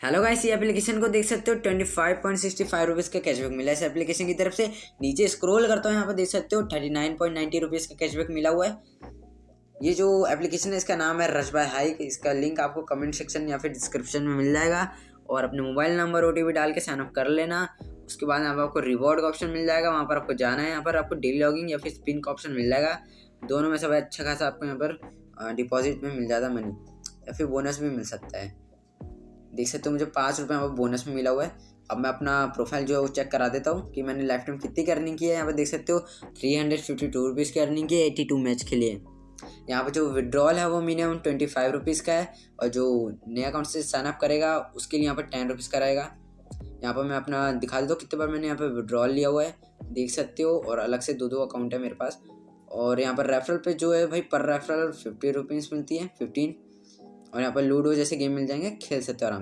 Hello guys ये application को देख सकते हो twenty five point sixty five rupees का कैशबैक मिला है इस एप्लीकेशन की तरफ़ से। नीचे स्क्रॉल करता हूँ, यहाँ पर देख सकते हो thirty nine point ninety rupees का कैशबैक मिला हुआ है। ये जो एप्लीकेशन है, इसका नाम है रश बाय हाइक इसका लिंक आपको कमेंट सेक्शन या फिर डिस्क्रिप्शन में मिल जाएगा। और अपने मोबाइल नंबर ओटीपी डाल के साइनअप कर लेना। उसके बाद यहाँ पर आपको रिवॉर्ड का ऑप्शन मिल जाएगा। वहाँ पर आपको जाना है, यहाँ पर आपको डेली लॉगिंग या फिर स्पिन का ऑप्शन मिल जाएगा। दोनों में सब अच्छा खासा आपको यहाँ पर डिपॉजिट में मिल जाता मनी या फिर बोनस भी मिल सकता है। देख सकते हो मुझे पाँच रुपये यहाँ पर बोनस में मिला हुआ है। अब मैं अपना प्रोफ़ाइल जो है वो चेक करा देता हूँ कि मैंने लाइफ टाइम कितनी की अर्निंग की है। यहाँ पर देख सकते हो three hundred fifty two rupees की अर्निंग की है एट्टी टू मैच के लिए। यहाँ पर जो विड्रॉल है वो मिनिमम ट्वेंटी फाइव रुपीज़ का है और जो नए अकाउंट से साइनअप करेगा, उसके लिए यहाँ पर टेन रुपीज़ का रहेगा। यहाँ पर मैं अपना दिखा देता हूँ कितने बार मैंने यहाँ पर विड्रॉल लिया हुआ है। देख सकते हो और अलग से दो दो अकाउंट है मेरे पास। और यहाँ पर रेफरल पे जो है भाई पर रेफरल फिफ्टी रुपीज़ मिलती है फिफ्टीन और यहाँ पर लूडो जैसे गेम मिल जाएँगे खेल सकते हो आराम से।